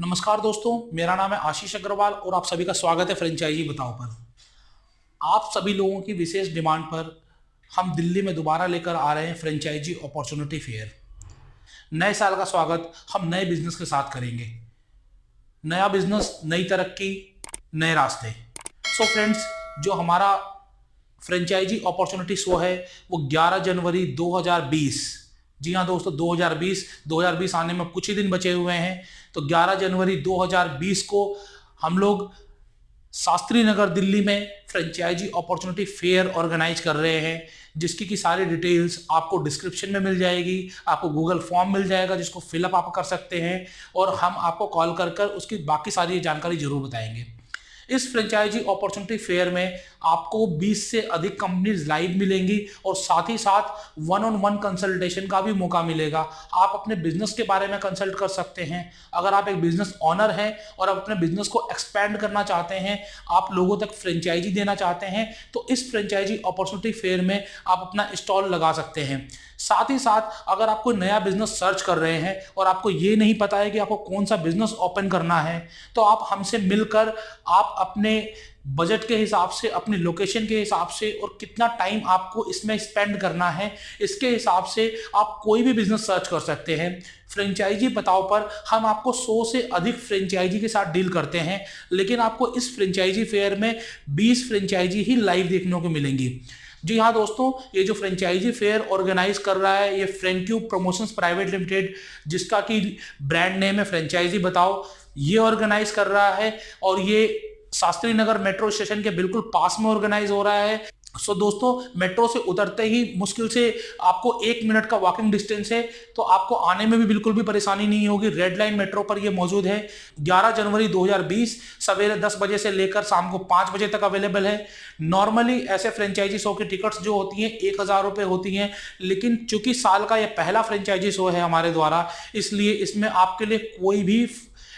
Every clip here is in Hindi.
नमस्कार दोस्तों, मेरा नाम है आशीष अग्रवाल और आप सभी का स्वागत है फ्रेंचाइजी बताओ पर। आप सभी लोगों की विशेष डिमांड पर हम दिल्ली में दोबारा लेकर आ रहे हैं फ्रेंचाइजी अपॉर्चुनिटी फेयर। नए साल का स्वागत हम नए बिज़नेस के साथ करेंगे। नया बिज़नेस, नई तरक्की, नए रास्ते। सो so फ्रेंड्स जो हमारा फ्रेंचाइजी अपॉर्चुनिटी शो है, वो 11 जनवरी 2020 जी हाँ दोस्तों 2020 2020 आने में कुछ ही दिन बचे हुए हैं। तो 11 जनवरी 2020 को हम लोग शास्त्री नगर दिल्ली में फ्रेंचाइजी अपॉर्चुनिटी फेयर ऑर्गेनाइज कर रहे हैं, जिसकी की सारी डिटेल्स आपको डिस्क्रिप्शन में मिल जाएगी, आपको गूगल फॉर्म मिल जाएगा जिसको फिलअप आप कर सकते हैं, और हम आपको कॉल कर कर उसकी बाकी सारी जानकारी ज़रूर बताएँगे। इस फ्रेंचाइजी अपॉर्चुनिटी फेयर में आपको 20 से अधिक कंपनीज़ लाइव मिलेंगी और साथ ही साथ वन ऑन वन कंसल्टेशन का भी मौका मिलेगा। आप अपने बिज़नेस के बारे में कंसल्ट कर सकते हैं। अगर आप एक बिज़नेस ऑनर हैं और आप अपने बिज़नेस को एक्सपेंड करना चाहते हैं, आप लोगों तक फ्रेंचाइजी देना चाहते हैं तो इस फ्रेंचाइजी अपॉर्चुनिटी फेयर में आप अपना स्टॉल लगा सकते हैं। साथ ही साथ अगर आप कोई नया बिज़नेस सर्च कर रहे हैं और आपको ये नहीं पता है कि आपको कौन सा बिज़नेस ओपन करना है तो आप हमसे मिलकर आप अपने बजट के हिसाब से, अपने लोकेशन के हिसाब से और कितना टाइम आपको इसमें स्पेंड करना है, इसके हिसाब से आप कोई भी बिज़नेस सर्च कर सकते हैं। फ्रेंचाइजी बताओ पर हम आपको 100 से अधिक फ्रेंचाइजी के साथ डील करते हैं, लेकिन आपको इस फ्रेंचाइजी फेयर में 20 फ्रेंचाइजी ही लाइव देखने को मिलेंगी। जी हाँ दोस्तों, ये जो फ्रेंचाइजी फेयर ऑर्गेनाइज कर रहा है, ये फ्रेंक्यू प्रमोशंस प्राइवेट लिमिटेड जिसका कि ब्रांड नेम है फ्रेंचाइजी बताओ, ये ऑर्गेनाइज कर रहा है और ये शास्त्री नगर मेट्रो स्टेशन के बिल्कुल पास में ऑर्गेनाइज हो रहा है। सो so, दोस्तों मेट्रो से उतरते ही मुश्किल से आपको एक मिनट का वॉकिंग डिस्टेंस है तो आपको आने में भी बिल्कुल भी परेशानी नहीं होगी। रेड लाइन मेट्रो पर ये मौजूद है। 11 जनवरी 2020 सवेरे 10 बजे से लेकर शाम को 5 बजे तक अवेलेबल है। नॉर्मली ऐसे फ्रेंचाइजी शो की टिकट्स जो होती हैं एक हज़ार रुपये होती हैं लेकिन चूँकि साल का यह पहला फ्रेंचाइजी शो है हमारे द्वारा इसलिए इसमें आपके लिए कोई भी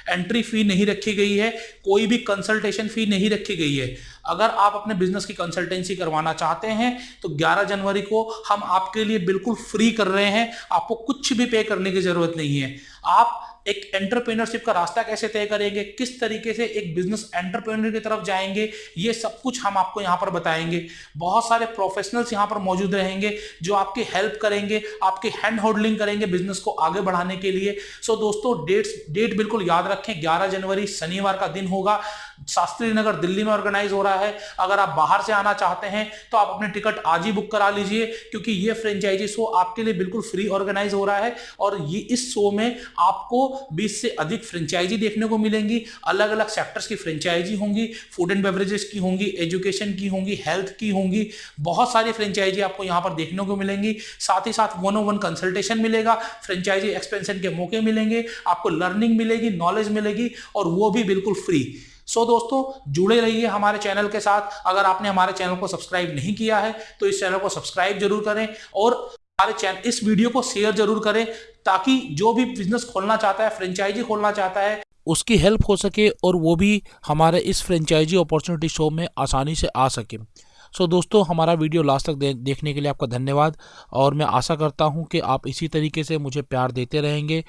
एंट्री फ़ी नहीं रखी गई है, कोई भी कंसल्टेशन फ़ी नहीं रखी गई है। अगर आप अपने बिज़नेस की कंसल्टेंसी करवाना चाहते हैं तो 11 जनवरी को हम आपके लिए बिल्कुल फ्री कर रहे हैं, आपको कुछ भी पे करने की ज़रूरत नहीं है। आप एक एंटरप्रेन्योरशिप का रास्ता कैसे तय करेंगे? किस तरीके से एक बिज़नेस एंटरप्रेन्योर की तरफ़ जाएँगे? ये सब कुछ हम आपको यहाँ पर बताएँगे। बहुत सारे प्रोफेशनल्स यहाँ पर मौजूद रहेंगे जो आपकी हेल्प करेंगे, आपकी हैंड होल्डिंग करेंगे बिज़नेस को आगे बढ़ाने के लिए। सो दोस्तों डेट्स डेट बिल्कुल याद रखें। ग्यारह जनवरी, शनिवार का दिन होगा। शास्त्री नगर दिल्ली में ऑर्गेनाइज हो रहा है। अगर आप बाहर से आना चाहते हैं तो आप अपने टिकट आज ही बुक करा लीजिए, क्योंकि ये फ्रेंचाइजी शो आपके लिए बिल्कुल फ्री ऑर्गेनाइज हो रहा है और ये इस शो में आपको 20 से अधिक फ्रेंचाइजी देखने को मिलेंगी। अलग अलग सेक्टर्स की फ्रेंचाइजी होंगी फ़ूड एंड बेवरेजेस की होंगी एजुकेशन की होंगी हेल्थ की होंगी, बहुत सारी फ्रेंचाइजी आपको यहाँ पर देखने को मिलेंगी। साथ ही साथ वन ओ वन कंसल्टेशन मिलेगा फ्रेंचाइजी एक्सपेंशन के मौके मिलेंगे, आपको लर्निंग मिलेगी नॉलेज मिलेगी और वो भी बिल्कुल फ्री सो so, दोस्तों जुड़े रहिए हमारे चैनल के साथ। अगर आपने हमारे चैनल को सब्सक्राइब नहीं किया है तो इस चैनल को सब्सक्राइब ज़रूर करें और हमारे चैनल इस वीडियो को शेयर ज़रूर करें ताकि जो भी बिज़नेस खोलना चाहता है फ्रेंचाइजी खोलना चाहता है उसकी हेल्प हो सके और वो भी हमारे इस फ्रेंचाइजी अपॉर्चुनिटी शो में आसानी से आ सके। सो so, दोस्तों हमारा वीडियो लास्ट तक दे, देखने के लिए आपका धन्यवाद और मैं आशा करता हूँ कि आप इसी तरीके से मुझे प्यार देते रहेंगे।